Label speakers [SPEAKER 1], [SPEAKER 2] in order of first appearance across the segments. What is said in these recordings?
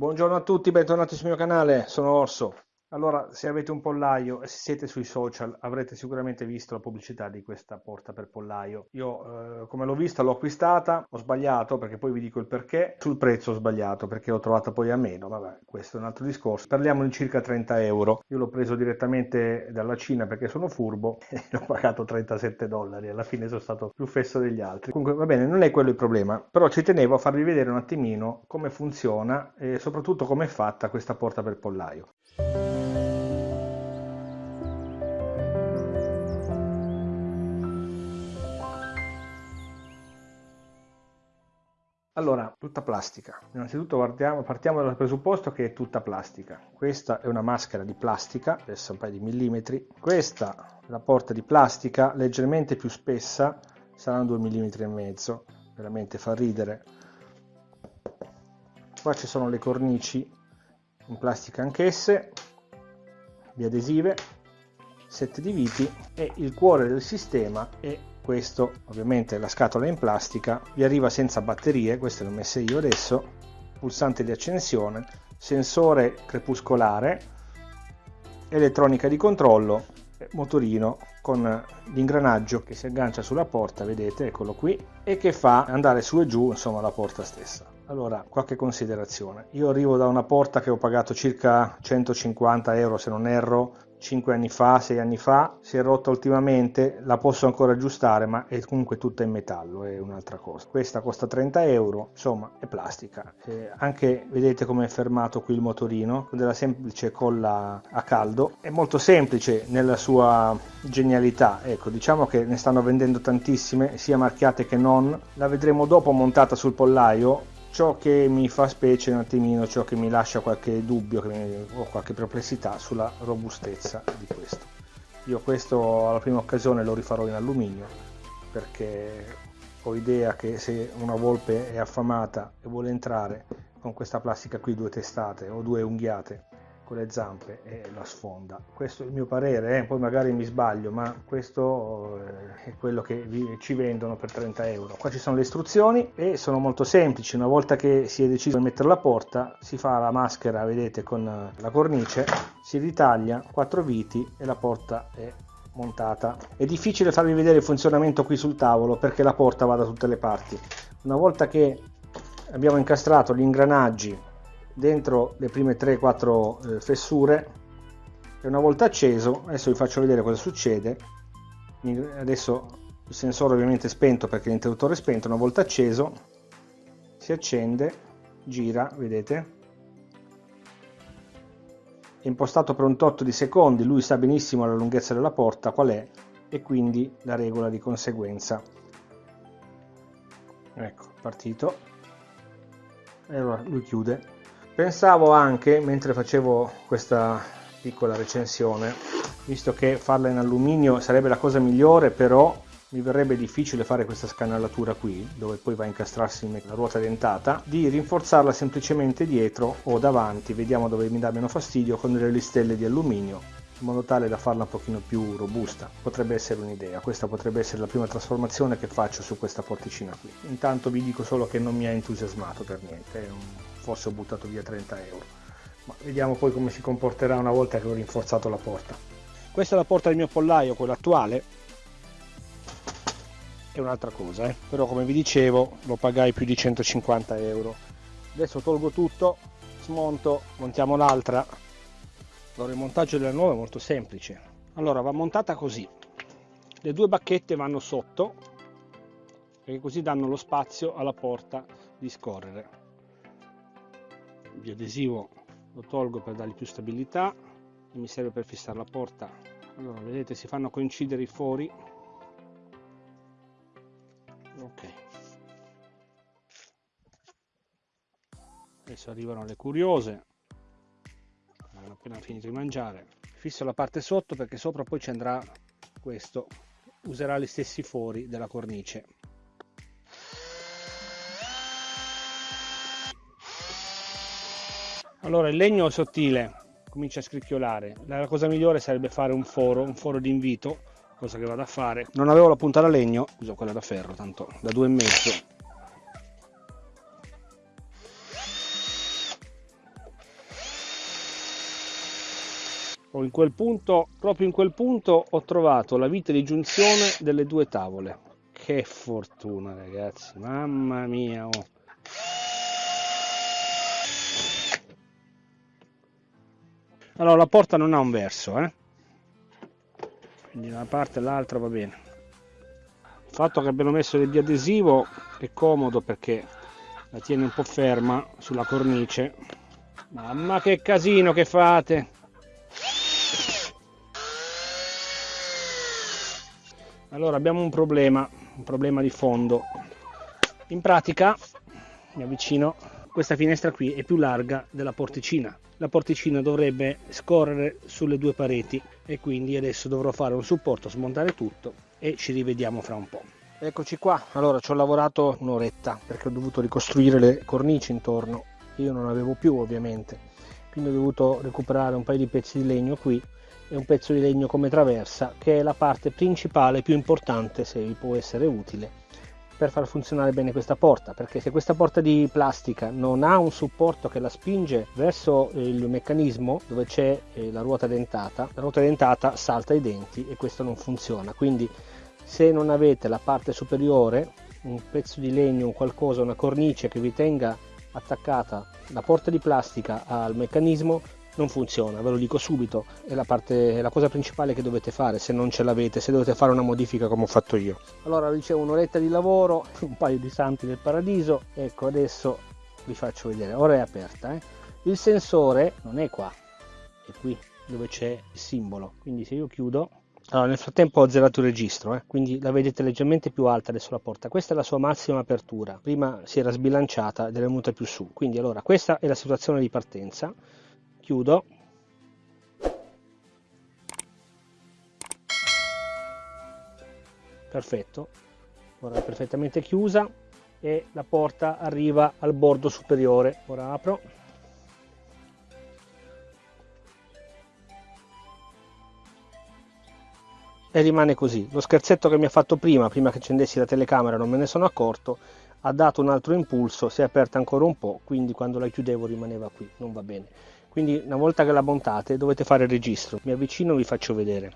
[SPEAKER 1] Buongiorno a tutti, bentornati sul mio canale, sono Orso. Allora, se avete un pollaio e siete sui social avrete sicuramente visto la pubblicità di questa porta per pollaio. Io, eh, come l'ho vista, l'ho acquistata, ho sbagliato perché poi vi dico il perché. Sul prezzo ho sbagliato perché l'ho trovata poi a meno, vabbè, questo è un altro discorso. Parliamo di circa 30 euro. Io l'ho preso direttamente dalla Cina perché sono furbo e l'ho pagato 37 dollari. Alla fine sono stato più fesso degli altri. Comunque, va bene, non è quello il problema, però ci tenevo a farvi vedere un attimino come funziona e soprattutto come è fatta questa porta per pollaio. Allora, tutta plastica. Innanzitutto partiamo, partiamo, dal presupposto che è tutta plastica. Questa è una maschera di plastica, adesso un paio di millimetri. Questa è la porta di plastica, leggermente più spessa, saranno 2 mm e mezzo. Veramente fa ridere. Qua ci sono le cornici in plastica anch'esse, di adesive, set di viti e il cuore del sistema è questo ovviamente la scatola in plastica vi arriva senza batterie queste le ho messe io adesso pulsante di accensione sensore crepuscolare elettronica di controllo motorino con l'ingranaggio che si aggancia sulla porta vedete eccolo qui e che fa andare su e giù insomma la porta stessa. Allora qualche considerazione. Io arrivo da una porta che ho pagato circa 150 euro se non erro 5 anni fa, 6 anni fa, si è rotta ultimamente, la posso ancora aggiustare ma è comunque tutta in metallo, è un'altra cosa. Questa costa 30 euro, insomma è plastica. Eh, anche vedete come è fermato qui il motorino, della semplice colla a caldo, è molto semplice nella sua genialità, ecco diciamo che ne stanno vendendo tantissime, sia marchiate che non, la vedremo dopo montata sul pollaio, ciò che mi fa specie un attimino, ciò che mi lascia qualche dubbio o qualche perplessità sulla robustezza di questo. Io questo alla prima occasione lo rifarò in alluminio perché ho idea che se una volpe è affamata e vuole entrare con questa plastica qui due testate o due unghiate con le zampe e la sfonda. Questo è il mio parere, eh? poi magari mi sbaglio, ma questo eh, è quello che vi, ci vendono per 30 euro. Qua ci sono le istruzioni e sono molto semplici. Una volta che si è deciso di mettere la porta, si fa la maschera, vedete, con la cornice, si ritaglia quattro viti e la porta è montata. È difficile farvi vedere il funzionamento qui sul tavolo perché la porta va da tutte le parti. Una volta che abbiamo incastrato gli ingranaggi dentro le prime 3-4 eh, fessure. E una volta acceso adesso vi faccio vedere cosa succede. Adesso il sensore ovviamente è spento perché l'interruttore è spento. Una volta acceso si accende gira vedete? È impostato per un tot di secondi lui sa benissimo la lunghezza della porta qual è e quindi la regola di conseguenza. Ecco partito. E allora lui chiude Pensavo anche, mentre facevo questa piccola recensione, visto che farla in alluminio sarebbe la cosa migliore, però mi verrebbe difficile fare questa scanalatura qui, dove poi va a incastrarsi la ruota dentata, di rinforzarla semplicemente dietro o davanti, vediamo dove mi dà meno fastidio, con delle listelle di alluminio, in modo tale da farla un pochino più robusta. Potrebbe essere un'idea, questa potrebbe essere la prima trasformazione che faccio su questa porticina qui. Intanto vi dico solo che non mi ha entusiasmato per niente, è un forse ho buttato via 30 euro. Ma vediamo poi come si comporterà una volta che ho rinforzato la porta. Questa è la porta del mio pollaio quella attuale. È un'altra cosa eh? però come vi dicevo lo pagai più di 150 euro. Adesso tolgo tutto smonto montiamo l'altra. Allora il montaggio della nuova è molto semplice. Allora va montata così. Le due bacchette vanno sotto perché così danno lo spazio alla porta di scorrere di adesivo lo tolgo per dargli più stabilità e mi serve per fissare la porta. Allora vedete si fanno coincidere i fori. Ok. Adesso arrivano le curiose. Hanno appena finito di mangiare. Fisso la parte sotto perché sopra poi ci andrà questo. Userà gli stessi fori della cornice Allora il legno è sottile, comincia a scricchiolare. La cosa migliore sarebbe fare un foro, un foro di invito, cosa che vado a fare. Non avevo la punta da legno, uso quella da ferro, tanto da due e mezzo. In quel punto, proprio in quel punto ho trovato la vite di giunzione delle due tavole. Che fortuna ragazzi, mamma mia! Oh. Allora la porta non ha un verso, eh? quindi da una parte e l'altra va bene. Il fatto che abbiano messo del biadesivo è comodo perché la tiene un po' ferma sulla cornice. Mamma che casino che fate! Allora abbiamo un problema, un problema di fondo. In pratica, mi avvicino, questa finestra qui è più larga della porticina. La porticina dovrebbe scorrere sulle due pareti e quindi adesso dovrò fare un supporto, smontare tutto e ci rivediamo fra un po'. Eccoci qua, allora ci ho lavorato un'oretta perché ho dovuto ricostruire le cornici intorno, io non avevo più ovviamente, quindi ho dovuto recuperare un paio di pezzi di legno qui e un pezzo di legno come traversa che è la parte principale più importante se vi può essere utile per far funzionare bene questa porta perché se questa porta di plastica non ha un supporto che la spinge verso il meccanismo dove c'è eh, la ruota dentata la ruota dentata salta i denti e questo non funziona. Quindi se non avete la parte superiore un pezzo di legno un qualcosa una cornice che vi tenga attaccata la porta di plastica al meccanismo non funziona, ve lo dico subito, è la, parte, è la cosa principale che dovete fare se non ce l'avete, se dovete fare una modifica come ho fatto io. Allora dicevo un'oretta di lavoro, un paio di santi del paradiso, ecco adesso vi faccio vedere, ora è aperta. Eh? Il sensore non è qua, è qui dove c'è il simbolo, quindi se io chiudo allora, nel frattempo ho zerato il registro, eh? quindi la vedete leggermente più alta adesso la porta. Questa è la sua massima apertura. Prima si era sbilanciata ed è venuta più su. Quindi allora questa è la situazione di partenza chiudo. Perfetto. Ora è perfettamente chiusa e la porta arriva al bordo superiore. Ora apro. E rimane così. Lo scherzetto che mi ha fatto prima prima che accendessi la telecamera non me ne sono accorto ha dato un altro impulso si è aperta ancora un po' quindi quando la chiudevo rimaneva qui. Non va bene quindi una volta che la montate dovete fare il registro. Mi avvicino e vi faccio vedere.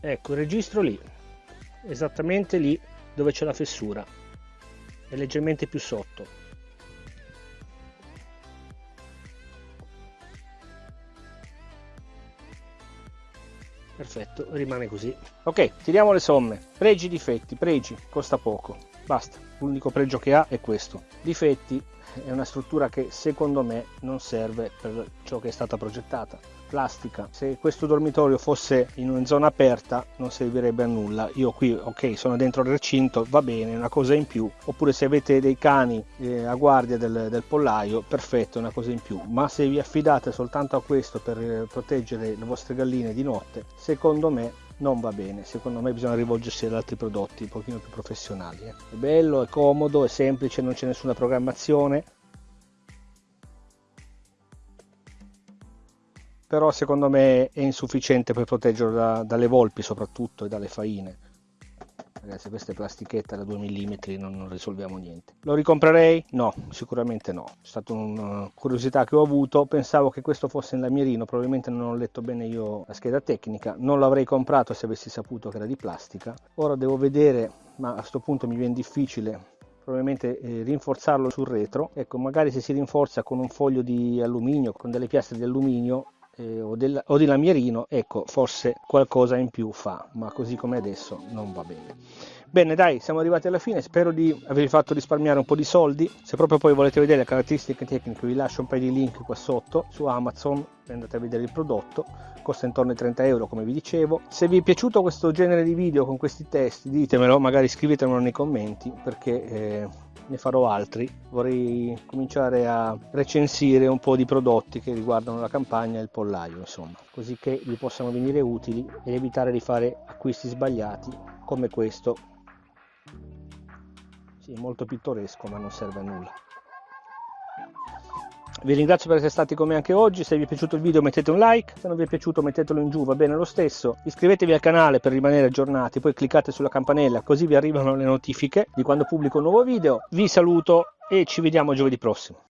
[SPEAKER 1] Ecco il registro lì. Esattamente lì dove c'è la fessura. È leggermente più sotto. Perfetto rimane così. Ok tiriamo le somme. Pregi difetti pregi costa poco Basta, l'unico pregio che ha è questo. Difetti è una struttura che secondo me non serve per ciò che è stata progettata. Plastica, se questo dormitorio fosse in una zona aperta non servirebbe a nulla. Io qui, ok, sono dentro il recinto, va bene, è una cosa in più. Oppure se avete dei cani eh, a guardia del, del, pollaio, perfetto, è una cosa in più. Ma se vi affidate soltanto a questo per eh, proteggere le vostre galline di notte, secondo me non va bene, secondo me bisogna rivolgersi ad altri prodotti un pochino più professionali. Eh. È bello, è comodo, è semplice, non c'è nessuna programmazione, però secondo me è insufficiente per proteggerlo da, dalle volpi soprattutto e dalle faine ragazzi questa è plastichetta da 2 mm non, non, risolviamo niente. Lo ricomprerei? no sicuramente no. È stata una curiosità che ho avuto. Pensavo che questo fosse in lamierino probabilmente non ho letto bene io la scheda tecnica. Non l'avrei comprato se avessi saputo che era di plastica. Ora devo vedere ma a questo punto mi viene difficile probabilmente eh, rinforzarlo sul retro. Ecco magari se si rinforza con un foglio di alluminio con delle piastre di alluminio eh, o, del, o, di lamierino, ecco, forse qualcosa in più fa, ma così come adesso non va bene. Bene, dai, siamo arrivati alla fine, spero di avervi fatto risparmiare un po' di soldi. Se proprio poi volete vedere le caratteristiche tecniche, vi lascio un paio di link qua sotto su Amazon andate a vedere il prodotto. Costa intorno ai 30 euro, come vi dicevo. Se vi è piaciuto questo genere di video con questi testi, ditemelo, magari scrivetemelo nei commenti, perché... Eh, ne farò altri. Vorrei cominciare a recensire un po' di prodotti che riguardano la campagna e il pollaio, insomma, così che vi possano venire utili ed evitare di fare acquisti sbagliati come questo. Sì, molto pittoresco, ma non serve a nulla. Vi ringrazio per essere stati con me anche oggi, se vi è piaciuto il video mettete un like, se non vi è piaciuto mettetelo in giù, va bene lo stesso. Iscrivetevi al canale per rimanere aggiornati, poi cliccate sulla campanella così vi arrivano le notifiche di quando pubblico un nuovo video. Vi saluto e ci vediamo giovedì prossimo.